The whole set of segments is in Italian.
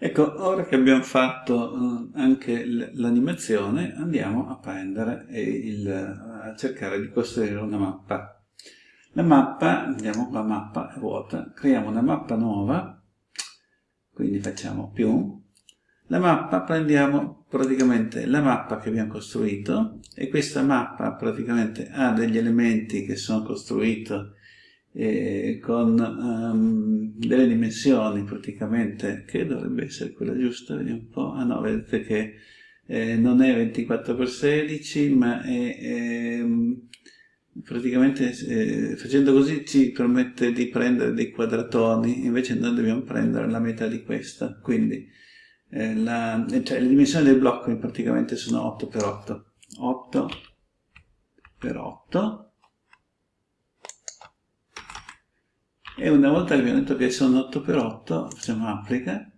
Ecco, ora che abbiamo fatto eh, anche l'animazione, andiamo a prendere il, a cercare di costruire una mappa. La mappa, andiamo qua, mappa è vuota, creiamo una mappa nuova, quindi facciamo più. La mappa, prendiamo praticamente la mappa che abbiamo costruito e questa mappa praticamente ha degli elementi che sono costruiti eh, con um, delle dimensioni praticamente che dovrebbe essere quella giusta, vediamo un po', ah no, vedete che eh, non è 24x16 ma è, è praticamente eh, facendo così ci permette di prendere dei quadratoni invece noi dobbiamo prendere la metà di questa. Quindi eh, la, cioè, le dimensioni del blocco praticamente sono 8x8 8 x 8 e una volta che abbiamo detto che sono 8x8 facciamo applica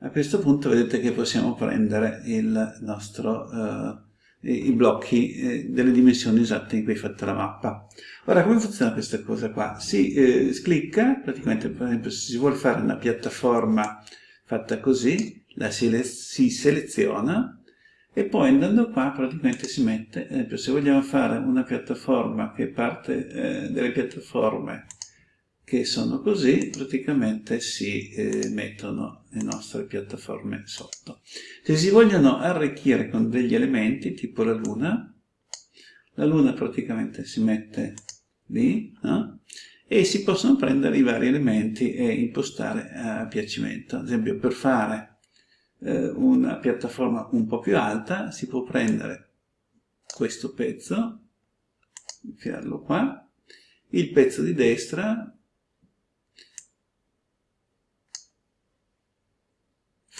a questo punto vedete che possiamo prendere nostro, uh, i blocchi eh, delle dimensioni esatte in cui è fatta la mappa ora come funziona questa cosa qua? si eh, clicca praticamente per esempio se si vuole fare una piattaforma fatta così la si, si seleziona e poi andando qua praticamente si mette, ad esempio se vogliamo fare una piattaforma che parte eh, delle piattaforme che sono così, praticamente si eh, mettono le nostre piattaforme sotto. Se si vogliono arricchire con degli elementi, tipo la luna, la luna praticamente si mette lì, no? e si possono prendere i vari elementi e impostare a piacimento. Ad esempio, per fare eh, una piattaforma un po' più alta, si può prendere questo pezzo, infilarlo qua, il pezzo di destra,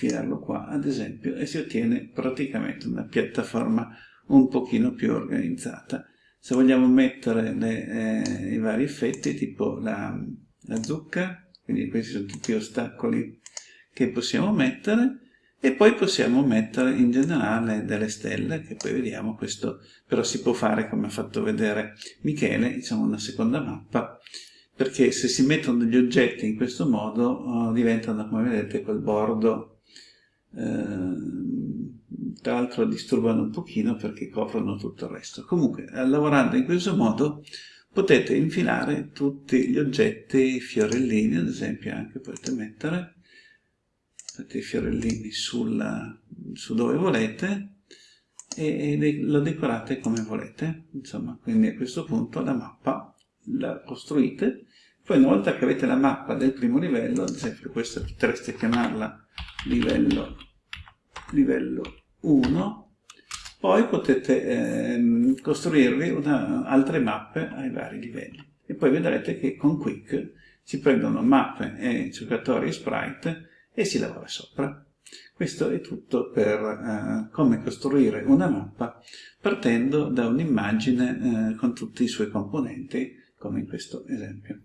infilarlo qua ad esempio e si ottiene praticamente una piattaforma un pochino più organizzata. Se vogliamo mettere le, eh, i vari effetti tipo la, la zucca, quindi questi sono tutti ostacoli che possiamo mettere, e poi possiamo mettere in generale delle stelle, che poi vediamo, questo però si può fare come ha fatto vedere Michele, diciamo una seconda mappa, perché se si mettono degli oggetti in questo modo oh, diventano, come vedete, quel bordo tra l'altro disturbano un pochino perché coprono tutto il resto. Comunque, eh, lavorando in questo modo potete infilare tutti gli oggetti, fiorellini ad esempio, anche potete mettere i fiorellini sulla, su dove volete e, e lo decorate come volete. Insomma, quindi a questo punto la mappa la costruite poi una volta che avete la mappa del primo livello, ad esempio questa potreste chiamarla livello, livello 1, poi potete eh, costruirvi una, altre mappe ai vari livelli. E poi vedrete che con Quick si prendono mappe e giocatori e sprite e si lavora sopra. Questo è tutto per eh, come costruire una mappa partendo da un'immagine eh, con tutti i suoi componenti, come in questo esempio.